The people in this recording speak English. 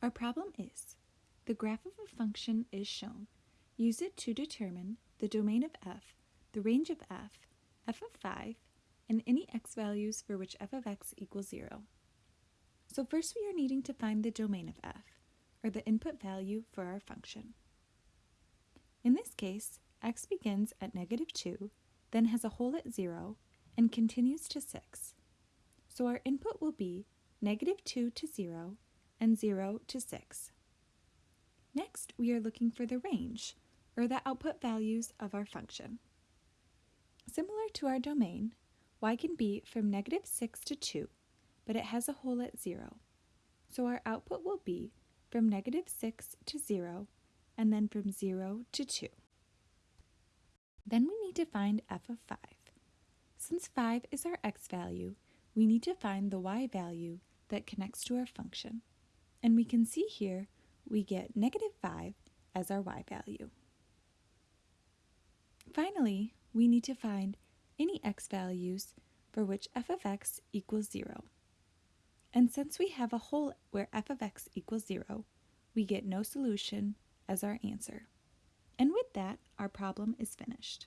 Our problem is, the graph of a function is shown. Use it to determine the domain of f, the range of f, f of 5, and any x values for which f of x equals 0. So first we are needing to find the domain of f, or the input value for our function. In this case, x begins at negative 2, then has a hole at 0, and continues to 6. So our input will be negative 2 to 0 and 0 to 6. Next, we are looking for the range, or the output values of our function. Similar to our domain, y can be from negative 6 to 2, but it has a hole at 0. So our output will be from negative 6 to 0, and then from 0 to 2. Then we need to find f of 5. Since 5 is our x value, we need to find the y value that connects to our function. And we can see here we get negative 5 as our y value. Finally, we need to find any x values for which f of x equals 0. And since we have a hole where f of x equals 0, we get no solution as our answer. And with that, our problem is finished.